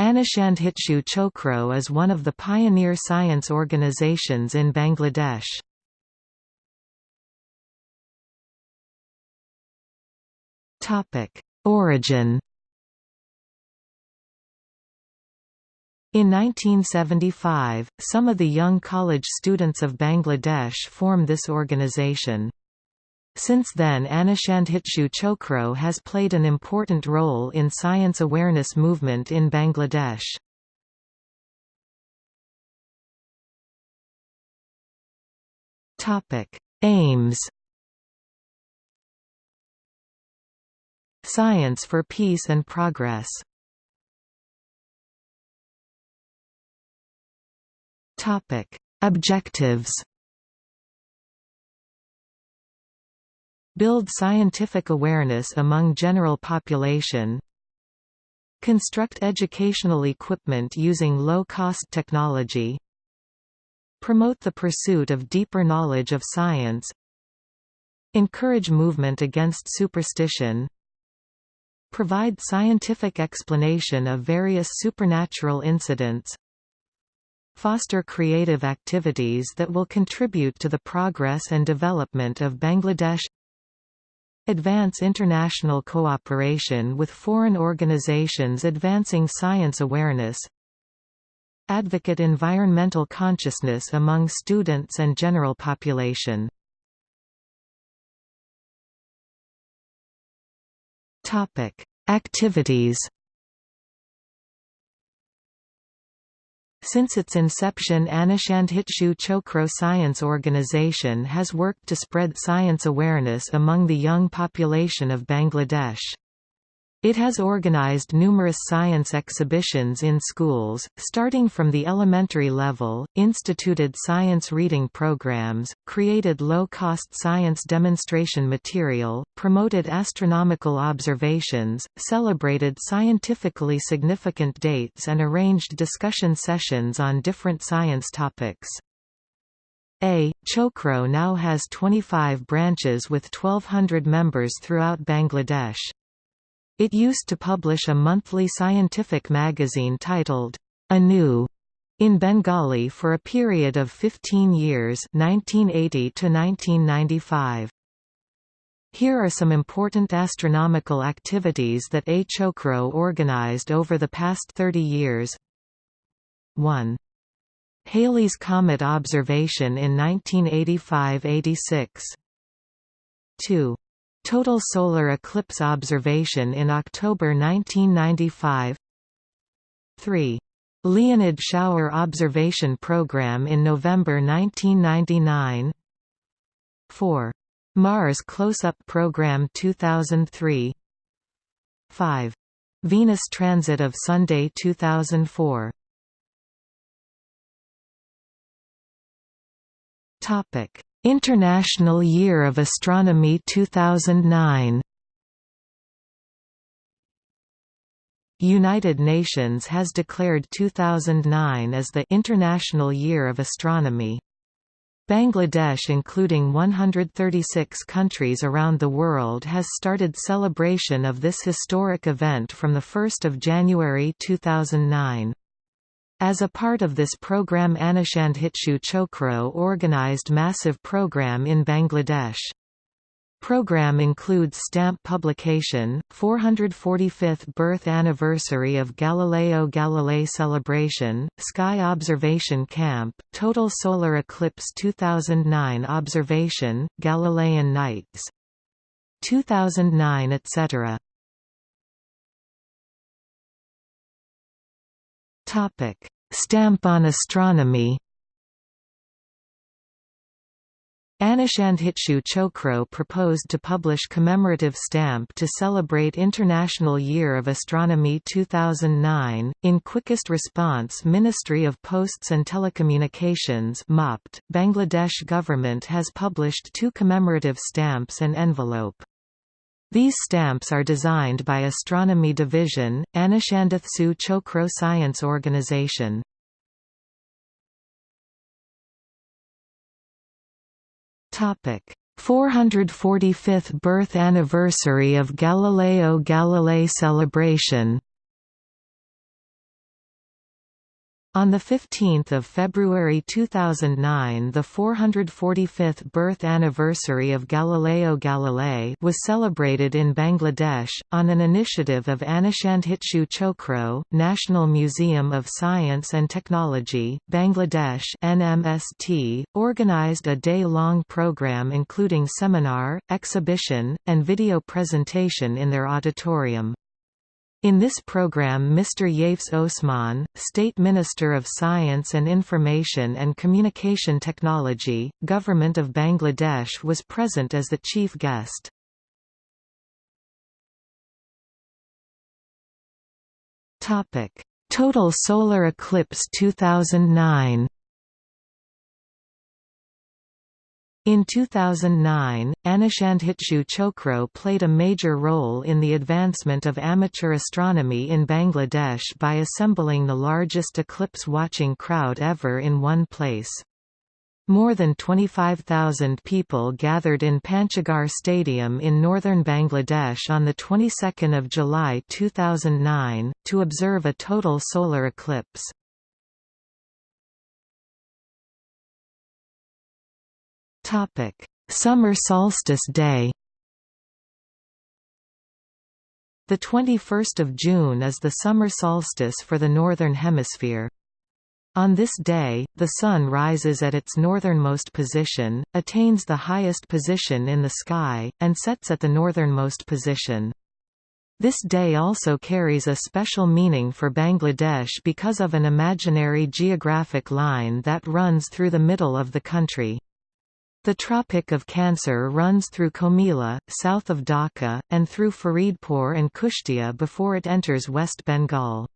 Anushandhitshu Chokro is one of the pioneer science organizations in Bangladesh. Origin In 1975, some of the young college students of Bangladesh formed this organization. Since then Anushandhitshu Chokro has played an important role in science awareness movement in Bangladesh. Aims Science for Peace and Progress Objectives Build scientific awareness among general population Construct educational equipment using low-cost technology Promote the pursuit of deeper knowledge of science Encourage movement against superstition Provide scientific explanation of various supernatural incidents foster creative activities that will contribute to the progress and development of Bangladesh Advance international cooperation with foreign organizations advancing science awareness Advocate environmental consciousness among students and general population. Activities Since its inception Anushandhitshu Chokro Science Organization has worked to spread science awareness among the young population of Bangladesh. It has organized numerous science exhibitions in schools, starting from the elementary level, instituted science reading programs, created low-cost science demonstration material, promoted astronomical observations, celebrated scientifically significant dates and arranged discussion sessions on different science topics. A. Chokro now has 25 branches with 1200 members throughout Bangladesh. It used to publish a monthly scientific magazine titled, Anu, in Bengali for a period of 15 years 1980 to 1995. Here are some important astronomical activities that A. Chokro organized over the past 30 years 1. Halley's Comet observation in 1985–86 2. Total solar eclipse observation in October 1995 3. Leonid Shower Observation Program in November 1999 4. Mars Close-Up Program 2003 5. Venus Transit of Sunday 2004 Topic International Year of Astronomy 2009 United Nations has declared 2009 as the International Year of Astronomy. Bangladesh including 136 countries around the world has started celebration of this historic event from 1 January 2009. As a part of this program Anushandhitshu Chokro organized massive program in Bangladesh. Program includes stamp publication, 445th birth anniversary of Galileo Galilei celebration, sky observation camp, total solar eclipse 2009 observation, Galilean nights 2009 etc. Topic: Stamp on astronomy. Anushandhitshu Chokro proposed to publish commemorative stamp to celebrate International Year of Astronomy 2009. In quickest response Ministry of Posts and Telecommunications Bangladesh government has published two commemorative stamps and envelope. These stamps are designed by Astronomy Division, Anushandhitshu Chokro Science Organization. Topic: 445th birth anniversary of Galileo Galilei celebration. On 15 February 2009 the 445th birth anniversary of Galileo Galilei was celebrated in Bangladesh, on an initiative of Anushandhitshu Chokro, National Museum of Science and Technology, Bangladesh NMST, organized a day-long program including seminar, exhibition, and video presentation in their auditorium. In this program Mr. Yafes Osman, State Minister of Science and Information and Communication Technology, Government of Bangladesh was present as the chief guest. Total solar eclipse 2009 In 2009, Anushandhitshu Chokro played a major role in the advancement of amateur astronomy in Bangladesh by assembling the largest eclipse-watching crowd ever in one place. More than 25,000 people gathered in Panchgarh Stadium in northern Bangladesh on the 22nd of July 2009 to observe a total solar eclipse. Topic: Summer Solstice Day. The 21st of June is the summer solstice for the northern hemisphere. On this day, the Sun rises at its northernmost position, attains the highest position in the sky, and sets at the northernmost position. This day also carries a special meaning for Bangladesh because of an imaginary geographic line that runs through the middle of the country. The Tropic of Cancer runs through Comilla, south of Dhaka, and through Faridpur and Kushtia before it enters West Bengal.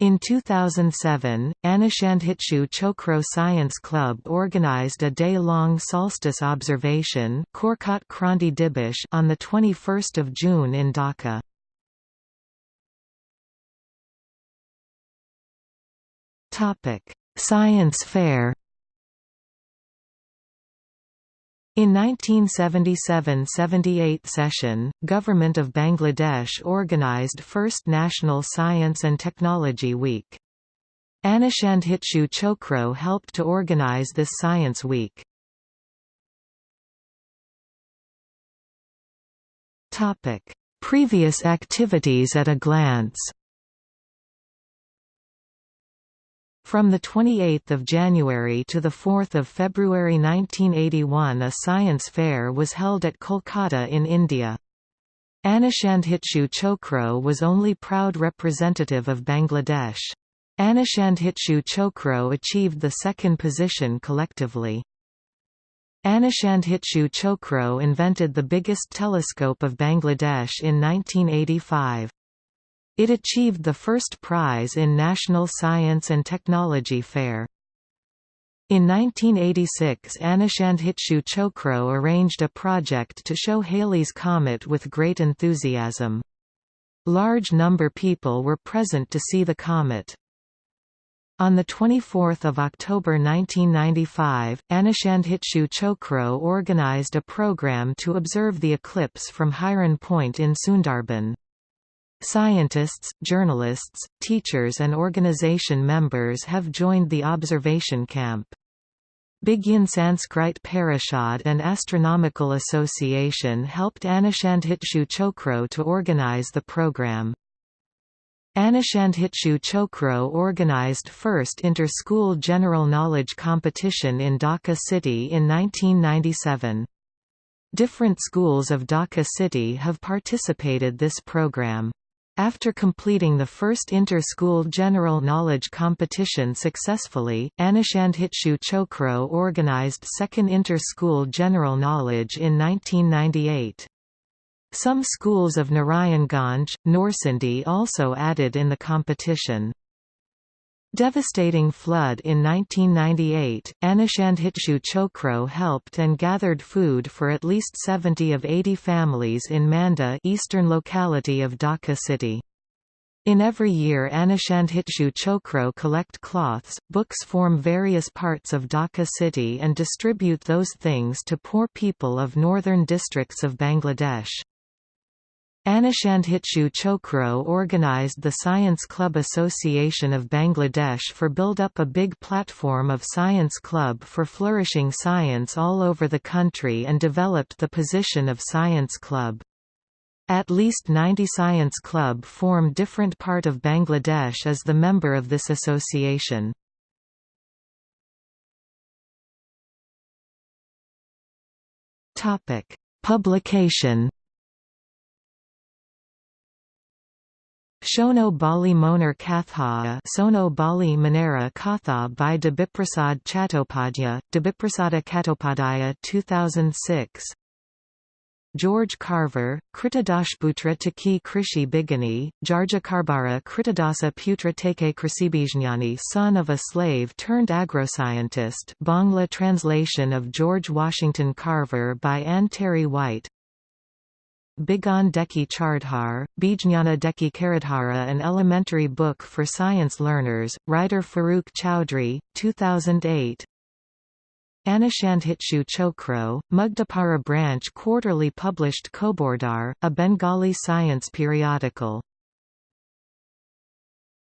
In 2007, Anushandhitshu Chokro Science Club organized a day-long solstice observation on 21 June in Dhaka. Science fair In 1977–78 session, Government of Bangladesh organised first National Science and Technology Week. Anushandhitshu Chokro helped to organise this Science Week. Previous activities at a glance From 28 January to 4 February 1981 a science fair was held at Kolkata in India. Anushandhitshu Chokro was only proud representative of Bangladesh. Anushandhitshu Chokro achieved the second position collectively. Anushandhitshu Chokro invented the biggest telescope of Bangladesh in 1985. It achieved the first prize in National Science and Technology Fair. In 1986 Anushandhitshu Chokro arranged a project to show Halley's Comet with great enthusiasm. Large number people were present to see the comet. On 24 October 1995, Anushandhitshu Chokro organized a program to observe the eclipse from Hiran Point in Sundarban. Scientists, journalists, teachers and organization members have joined the observation camp. Bigyan Sanskrit Parishad and Astronomical Association helped Anushandhitshu Chokro to organize the program. Anushandhitshu Chokro organized first inter-school general knowledge competition in Dhaka city in 1997. Different schools of Dhaka city have participated this program. After completing the first inter-school general knowledge competition successfully, Anushandhitshu Chokro organized second inter-school general knowledge in 1998. Some schools of Narayanganj, Norsindi also added in the competition. Devastating flood in 1998, Anushandhitshu Chokro helped and gathered food for at least 70 of 80 families in Manda eastern locality of Dhaka city. In every year Anushandhitshu Chokro collect cloths, books form various parts of Dhaka city and distribute those things to poor people of northern districts of Bangladesh. Anushandhitshu Chokro organized the Science Club Association of Bangladesh for build up a big platform of science club for flourishing science all over the country and developed the position of science club. At least 90 science club form different part of Bangladesh as the member of this association. Publication Shono Bali Monar Katha Sono Bali Manera Katha by Debiprasad Chattopadhyaya, Debiprasada Chattopadhyaya 2006 George Carver, Kritadashputra Taki Krishi Bigani, Jarjakarbara Kritadasa Putra Teke Krisibijnani son of a slave turned agroscientist Bangla translation of George Washington Carver by Anne Terry White Bigan Deki Chardhar, Bijnana Deki Karadhara An elementary book for science learners, writer Farooq Chowdhury, 2008 Anushandhitshu Chokro, Mugdapara branch quarterly published Kobordar, a Bengali science periodical